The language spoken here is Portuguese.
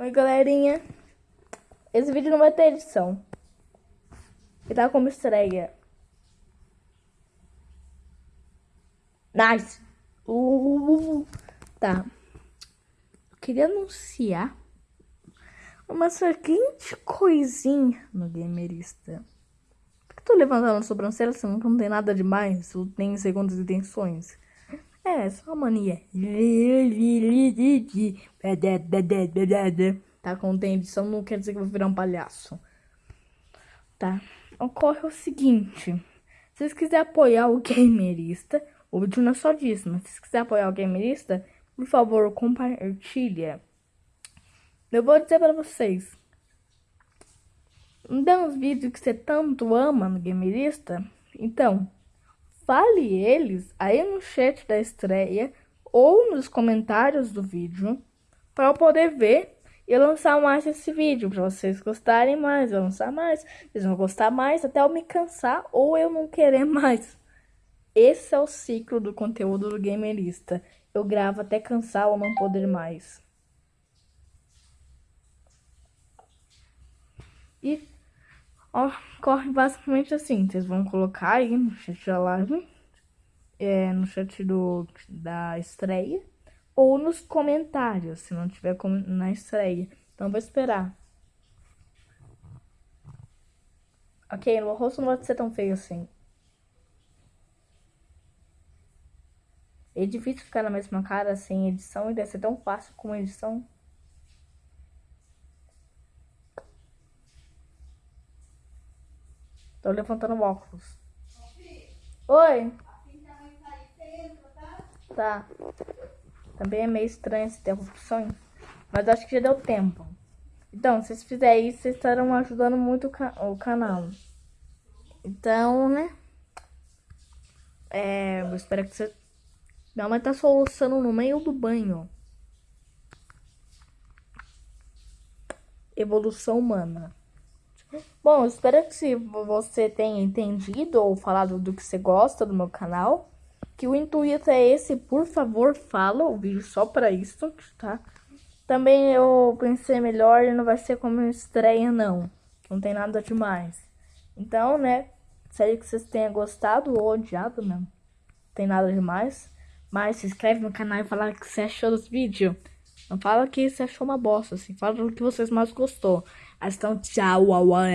Oi, galerinha. Esse vídeo não vai ter edição. Ele tá como estreia. Nice. Uh, tá. Eu queria anunciar uma seguinte coisinha no Gamerista. Por que eu tô levantando a sobrancelha se não tem nada demais? Eu tenho segundas intenções. É, só mania. Tá, com tem edição não quer dizer que eu vou virar um palhaço. Tá. Ocorre o seguinte. Se vocês quiserem apoiar o gamerista, o vídeo não é só disso, mas se vocês quiserem apoiar o gamerista, por favor, compartilha. Eu vou dizer pra vocês. Dá uns vídeos que você tanto ama no gamerista, então fale eles aí no chat da estreia ou nos comentários do vídeo para eu poder ver e lançar mais esse vídeo para vocês gostarem mais, eu lançar mais, vocês vão gostar mais até eu me cansar ou eu não querer mais. Esse é o ciclo do conteúdo do gamerista. Eu gravo até cansar ou não poder mais. E Ó, corre basicamente assim. Vocês vão colocar aí no chat da live, é, no chat do, da estreia, ou nos comentários, se não tiver na estreia. Então, vou esperar. Ok, o rosto não vai ser tão feio assim. É difícil ficar na mesma cara sem edição e deve ser tão fácil com edição. Tô levantando o óculos. Oi. Tá. Também é meio estranho essa interrupção. Mas acho que já deu tempo. Então, se vocês fizerem isso, vocês estarão ajudando muito o, o canal. Então, né? É, eu espero que você... Minha mãe tá soluçando no meio do banho. Evolução humana. Bom, espero que você tenha entendido ou falado do que você gosta do meu canal. Que o intuito é esse, por favor, fala o vídeo só pra isso, tá? Também eu pensei melhor e não vai ser como estreia, não. Não tem nada demais. Então, né, espero que vocês tenham gostado ou odiado mesmo. Não tem nada demais. Mas se inscreve no canal e fala o que você achou dos vídeos. Não fala que você achou uma bosta, assim. Fala o que vocês mais gostou. Então, tchau, uau,